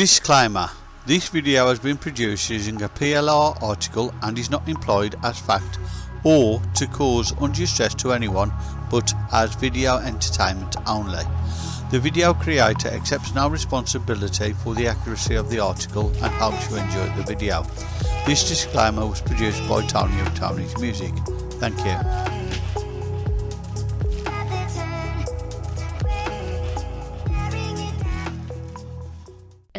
Disclaimer This video has been produced using a PLR article and is not employed as fact or to cause undue stress to anyone but as video entertainment only. The video creator accepts no responsibility for the accuracy of the article and hopes you enjoy the video. This disclaimer was produced by Tony of Tony's Music. Thank you.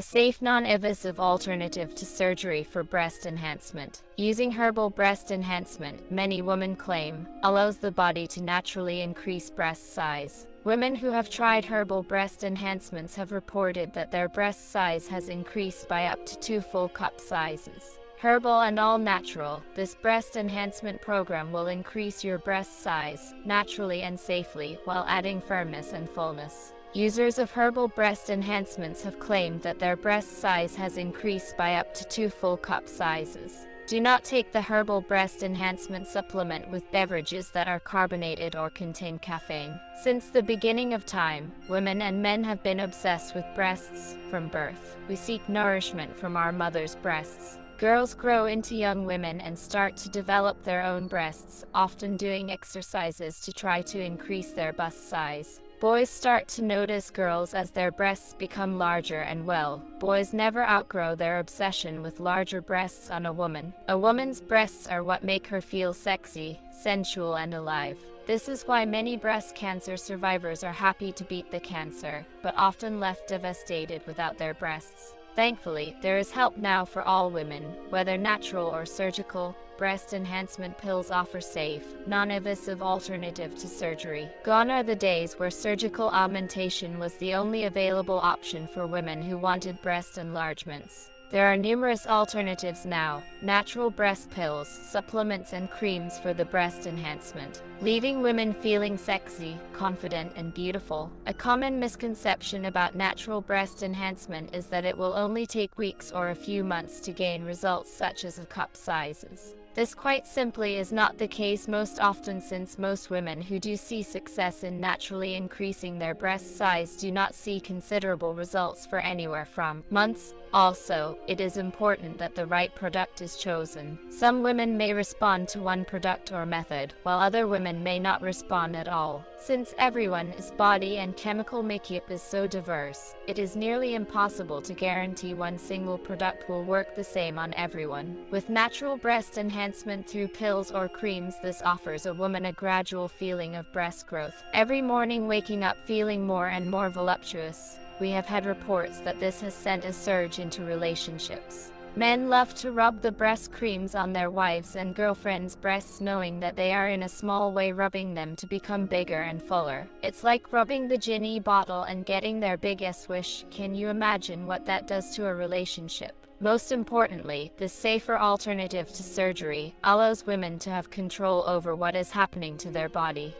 A safe non-invasive alternative to surgery for breast enhancement. Using herbal breast enhancement, many women claim, allows the body to naturally increase breast size. Women who have tried herbal breast enhancements have reported that their breast size has increased by up to two full cup sizes. Herbal and all natural, this breast enhancement program will increase your breast size, naturally and safely, while adding firmness and fullness. Users of herbal breast enhancements have claimed that their breast size has increased by up to two full cup sizes. Do not take the herbal breast enhancement supplement with beverages that are carbonated or contain caffeine. Since the beginning of time, women and men have been obsessed with breasts from birth. We seek nourishment from our mother's breasts. Girls grow into young women and start to develop their own breasts, often doing exercises to try to increase their bust size. Boys start to notice girls as their breasts become larger and well, boys never outgrow their obsession with larger breasts on a woman. A woman's breasts are what make her feel sexy, sensual and alive. This is why many breast cancer survivors are happy to beat the cancer, but often left devastated without their breasts. Thankfully, there is help now for all women, whether natural or surgical. Breast enhancement pills offer safe, non-invasive alternative to surgery. Gone are the days where surgical augmentation was the only available option for women who wanted breast enlargements. There are numerous alternatives now, natural breast pills, supplements and creams for the breast enhancement, leaving women feeling sexy, confident and beautiful. A common misconception about natural breast enhancement is that it will only take weeks or a few months to gain results such as a cup sizes. This quite simply is not the case most often since most women who do see success in naturally increasing their breast size do not see considerable results for anywhere from months. Also, it is important that the right product is chosen. Some women may respond to one product or method, while other women may not respond at all. Since everyone's body and chemical makeup is so diverse, it is nearly impossible to guarantee one single product will work the same on everyone. With natural breast enhancement through pills or creams this offers a woman a gradual feeling of breast growth. Every morning waking up feeling more and more voluptuous, we have had reports that this has sent a surge into relationships. Men love to rub the breast creams on their wives and girlfriends' breasts knowing that they are in a small way rubbing them to become bigger and fuller. It's like rubbing the genie bottle and getting their biggest wish. Can you imagine what that does to a relationship? Most importantly, this safer alternative to surgery allows women to have control over what is happening to their body.